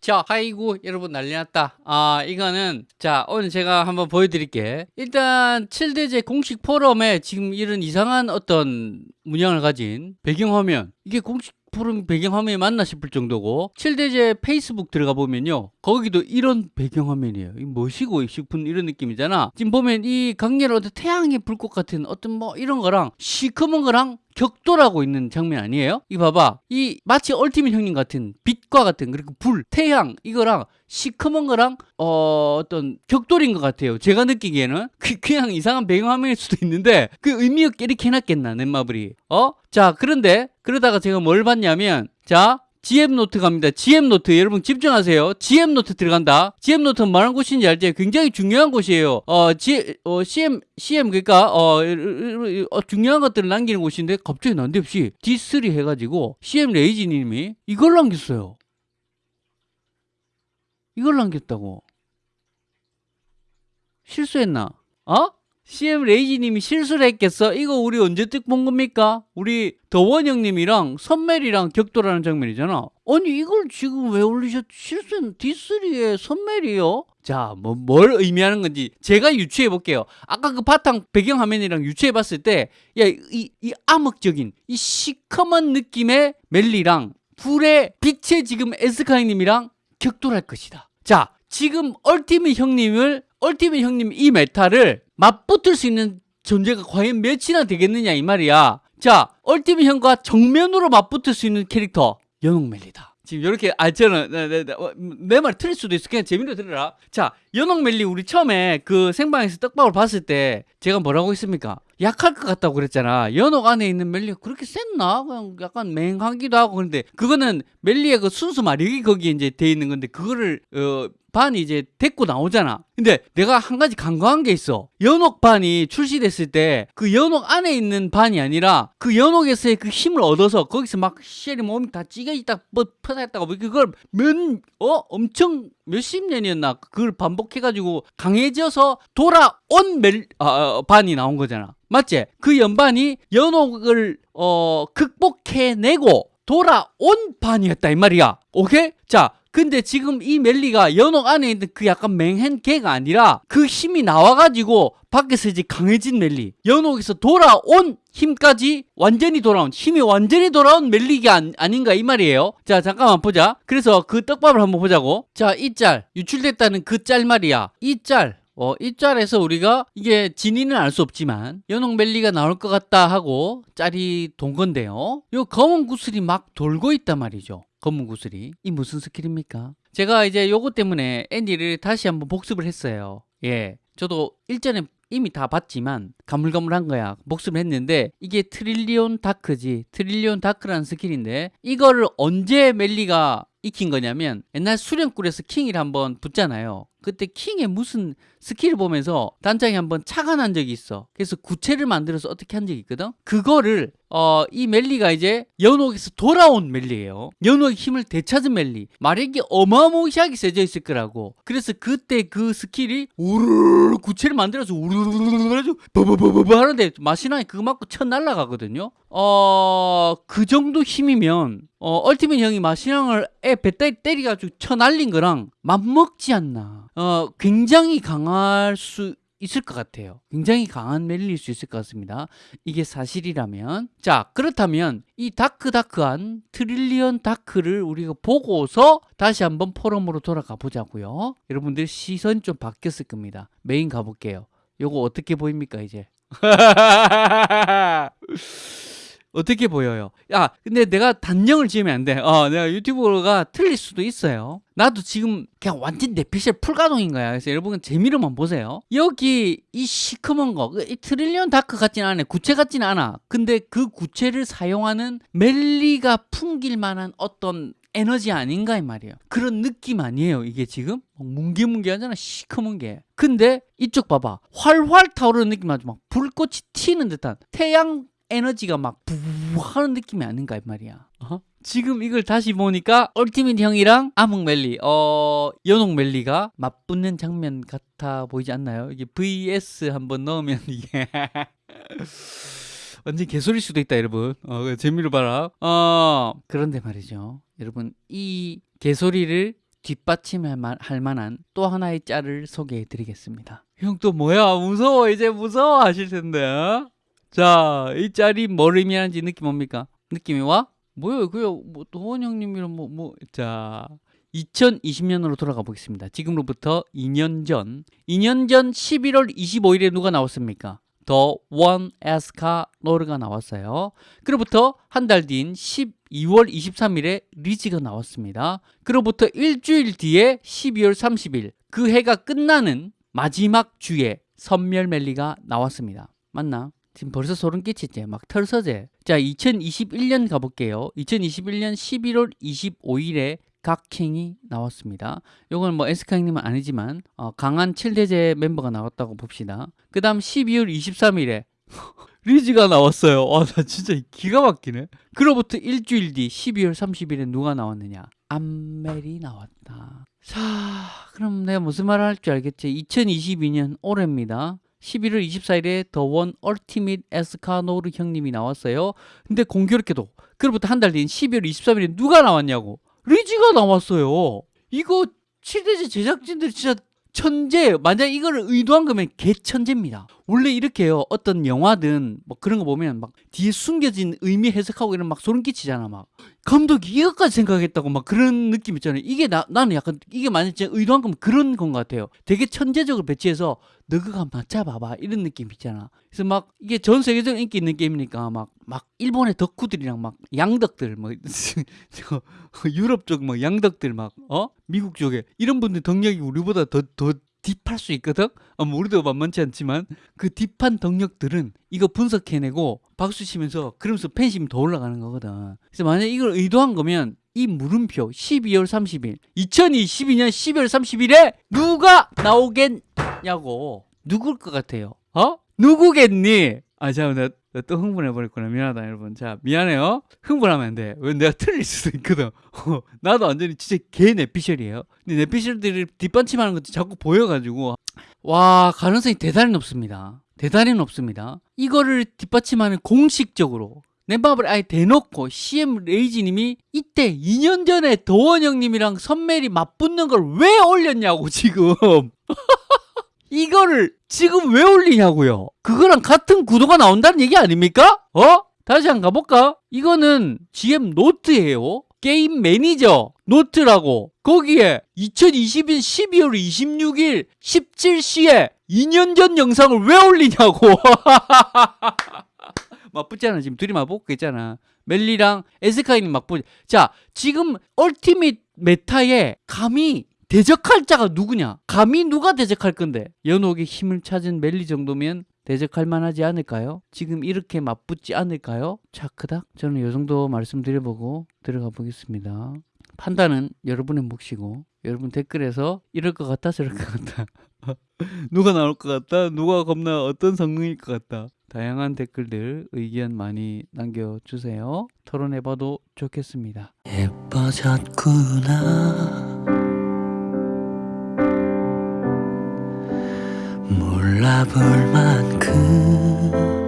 자, 아이고 여러분 난리 났다. 아, 이거는 자, 오늘 제가 한번 보여드릴게. 일단 7대제 공식 포럼에 지금 이런 이상한 어떤 문양을 가진 배경화면 이게 공식 포럼 배경화면이 맞나 싶을 정도고 7대제 페이스북 들어가 보면요. 거기도 이런 배경화면이에요. 이 뭐시고 싶은 이런 느낌이잖아. 지금 보면 이 강렬한 어떤 태양이 불 것 같은 어떤 뭐 이런 거랑 시커먼 거랑 격돌하고 있는 장면 아니에요? 이 봐봐. 이 마치 얼티밋 형님 같은 빛 과 같은 그리고 불, 태양 이거랑 시커먼 거랑 어, 어떤 격돌인 것 같아요 제가 느끼기에는 그, 그냥 이상한 배경화면일 수도 있는데 그 의미 없게 이렇게 해놨겠나 넷마블이 어? 자 그런데 그러다가 제가 뭘 봤냐면 자 GM노트 갑니다. GM노트 여러분 집중하세요. GM노트 들어간다. GM노트 뭐하는 곳인지 알지? 굉장히 중요한 곳이에요. 어, G, 어 CM CM 그러니까 어, 어, 중요한 것들을 남기는 곳인데 갑자기 난데없이 D3 해가지고 CM 레이지 님이 이걸 남겼어요. 이걸 남겼다고. 실수했나? 어? CM 레이지님이 실수를 했겠어? 이거 우리 언제 뜻본 겁니까? 우리 더원 형님이랑 선멜이랑 격돌하는 장면이잖아. 아니 이걸 지금 왜 올리셨? 실수는 D3의 선멜이요? 자, 뭐, 뭘 의미하는 건지 제가 유추해 볼게요. 아까 그 바탕 배경화면이랑 유추해 봤을 때, 야, 이, 이 암흑적인, 이 시커먼 느낌의 멜리랑 불의 빛의 지금 에스카이님이랑 격돌할 것이다. 자, 지금 얼티밋 형님을, 얼티밋 형님 이 메타를 맞붙을 수 있는 존재가 과연 몇이나 되겠느냐 이 말이야. 자, 얼티밋 형과 정면으로 맞붙을 수 있는 캐릭터 연옥멜리다. 지금 이렇게 아 저는 내말 틀릴 수도 있어 그냥 재미로 들으라. 자, 연옥멜리 우리 처음에 그 생방에서 떡밥을 봤을 때 제가 뭐라고 했습니까? 약할 것 같다고 그랬잖아. 연옥 안에 있는 멜리가 그렇게 셌나? 그냥 약간 맹하기도 하고 그런데 그거는 멜리의 그 순수 마력이 거기에 이제 돼 있는 건데 그거를 어 반이 이제 데리고 나오잖아. 근데 내가 한 가지 간과한 게 있어. 연옥 반이 출시됐을 때 그 연옥 안에 있는 반이 아니라 그 연옥에서의 그 힘을 얻어서 거기서 막 쉘이 몸이 다 찌개 있다 뭐 퍼다했다가 뭐 그걸 몇어 엄청 몇십 년이었나 그걸 반복해가지고 강해져서 돌아온 멜 아, 어, 반이 나온 거잖아. 맞지? 그 연반이 연옥을 어 극복해내고 돌아온 반이었다 이 말이야. 오케이? 자, 근데 지금 이 멜리가 연옥 안에 있는 그 약간 맹한 개가 아니라 그 힘이 나와가지고 밖에서 이제 강해진 멜리. 연옥에서 돌아온 힘까지 완전히 돌아온 힘이 완전히 돌아온 멜리가 아닌가 이 말이에요. 자 잠깐만 보자. 그래서 그 떡밥을 한번 보자고. 자 이 짤. 유출됐다는 그 짤 말이야. 이짤. 어, 이 짤에서 우리가 이게 진위는 알 수 없지만 연옥 멜리가 나올 것 같다 하고 짤이 돈 건데요. 요 검은 구슬이 막 돌고 있단 말이죠. 검은 구슬이. 이 무슨 스킬입니까? 제가 이제 요거 때문에 애니를 다시 한번 복습을 했어요. 예. 저도 일전에 이미 다 봤지만 가물가물한 거야 복습을 했는데 이게 trillion dark지 trillion dark라는 스킬인데 이거를 언제 멜리가 익힌 거냐면 옛날 수련굴에서 킹을 한번 붙잖아요. 그때 킹의 무슨 스킬을 보면서 단장이 한번 난 적이 있어. 그래서 구체를 만들어서 어떻게 한 적이 있거든? 그거를 어, 이 멜리가 이제 연옥에서 돌아온 멜리예요. 연옥의 힘을 되찾은 멜리. 마력이 어마무시하게 세져 있을 거라고. 그래서 그때 그 스킬이 우르르 구체를 만들어서 우르르르 버버버버 하는데 마신왕이 그거 맞고 쳐 날라가거든요 어, 그 정도 힘이면 어, 얼티밋 형이 마신왕을 애 배따리 때리가지고 쳐 날린 거랑 맞먹지 않나 어, 굉장히 강할 수 있을 것 같아요. 굉장히 강한 멜리일 수 있을 것 같습니다. 이게 사실이라면 자 그렇다면 이 dark dark한 trillion dark를 우리가 보고서 다시 한번 포럼으로 돌아가 보자고요. 여러분들 시선이 좀 바뀌었을 겁니다. 메인 가볼게요. 요거 어떻게 보입니까 이제? 어떻게 보여요? 야, 근데 내가 단정을 지으면 안 돼. 어, 내가 유튜브가 틀릴 수도 있어요. 나도 지금 그냥 완전 뇌피셜 풀가동인 거야. 그래서 여러분 재미로만 보세요. 여기 이 시커먼 거, 이 trillion dark 같지는 않아. 구체 같지는 않아. 근데 그 구체를 사용하는 멜리가 풍길 만한 어떤 에너지 아닌가 이 말이에요. 그런 느낌 아니에요. 이게 지금 뭉게뭉게하잖아. 시커먼 게. 근데 이쪽 봐봐. 활활 타오르는 느낌 나죠. 막 불꽃이 튀는 듯한 태양 에너지가 막 부부 하는 느낌이 아닌가 이 말이야. 어? 지금 이걸 다시 보니까 얼티밋 형이랑 암흑멜리, 어, 연옥멜리가 맞붙는 장면 같아 보이지 않나요? 이게 VS 한번 넣으면 이게 완전 개소리일 수도 있다 여러분 어, 그 재미를 봐라 어 그런데 말이죠 여러분 이 개소리를 뒷받침할 만- 할 만한 또 하나의 짤을 소개해 드리겠습니다 형 또 뭐야 무서워 이제 무서워 하실 텐데 어? 자 이 짤이 뭘 의미하는지 느낌 뭡니까 느낌이 와? 뭐요 그요 뭐 도원 형님이랑 뭐 뭐 자 2020년으로 돌아가 보겠습니다. 지금로부터 2년 전, 2년 전 11월 25일에 누가 나왔습니까? 더 원 에스카 노르가 나왔어요. 그로부터 한 달 뒤인 12월 23일에 리즈가 나왔습니다. 그로부터 일주일 뒤에 12월 30일 그 해가 끝나는 마지막 주에 선멸멜리가 나왔습니다. 맞나? 지금 벌써 소름 끼치지? 막 털서제. 자, 2021년 가볼게요. 2021년 11월 25일에 각킹이 나왔습니다. 요건 뭐 에스카형님은 아니지만 어, 강한 7대제 멤버가 나왔다고 봅시다. 그 다음 12월 23일에 리즈가 나왔어요. 와, 나 진짜 기가 막히네. 그로부터 일주일 뒤 12월 30일에 누가 나왔느냐? 암멜이 나왔다. 자, 그럼 내가 무슨 말을 할 줄 알겠지? 2022년 올해입니다. 11월 24일에 더원 얼티밋 에스카노르 형님이 나왔어요. 근데 공교롭게도 그로부터 한 달 뒤인 12월 23일에 누가 나왔냐고? 리지가 나왔어요. 이거 7대제 제작진들이 진짜 천재. 만약 이거를 의도한 거면 개천재입니다. 원래 이렇게요. 어떤 영화든 뭐 그런 거 보면 막 뒤에 숨겨진 의미 해석하고 이런 막 소름 끼치잖아. 막 감독이 이것까지 생각했다고 막 그런 느낌 있잖아요. 이게 나, 나는 약간 이게 만약 진짜 의도한 거면 그런 건 것 같아요. 되게 천재적으로 배치해서 너 그거 한번 맞춰봐봐 이런 느낌 있잖아. 그래서 막 이게 전 세계적인 인기 있는 게임이니까 막 막 일본의 덕후들이랑 막 양덕들 뭐 저 유럽 쪽 뭐 양덕들 막 어 미국 쪽에 이런 분들 덕력이 우리보다 더 더 딥할 수 있거든. 어, 뭐 우리도 만만치 않지만 그 딥한 덕력들은 이거 분석해내고 박수 치면서 그러면서 팬심이 더 올라가는 거거든. 그래서 만약 이걸 의도한 거면 이 물음표 12월 30일 2022년 12월 30일에 누가 나오겠냐고 누굴 것 같아요? 어? 누구겠니? 아, 나 또 흥분해 버렸구나. 미안하다, 여러분. 자, 미안해요. 흥분하면 안 돼. 왜 내가 틀릴 수도 있거든. 어, 나도 완전히 진짜 개 내피셜이에요. 근데 내피셜들이 뒷받침하는 것도 자꾸 보여가지고 와 가능성이 대단히 높습니다. 대단히 높습니다. 이거를 뒷받침하는 공식적으로 떡밥을 아예 대놓고 CM 레이지님이 이때 2년 전에 더원 형님이랑 선멜이 맞붙는 걸 왜 올렸냐고 지금 이거를 지금 왜 올리냐고요? 그거랑 같은 구도가 나온다는 얘기 아닙니까? 어? 다시 한번 가볼까? 이거는 GM 노트예요. 게임 매니저 노트라고. 거기에 2020년 12월 26일 17시에 2년 전 영상을 왜 올리냐고. 맞붙잖아. 지금 둘이 맞붙고 있잖아. 멜리랑 에스카이님 맞붙. 자 지금 얼티밋 메타에 감히 대적할 자가 누구냐 감히 누가 대적할 건데 연옥의 힘을 찾은 멜리 정도면 대적할 만하지 않을까요? 지금 이렇게 맞붙지 않을까요? 차크닥? 저는 이 정도 말씀드려보고 들어가 보겠습니다. 판단은 여러분의 몫이고 여러분 댓글에서 이럴 것 같다 저럴 것 같다 누가 나올 것 같다 누가 겁나 어떤 성능일 것 같다 다양한 댓글들 의견 많이 남겨주세요 토론해봐도 좋겠습니다 예뻐졌구나 바라볼 만큼.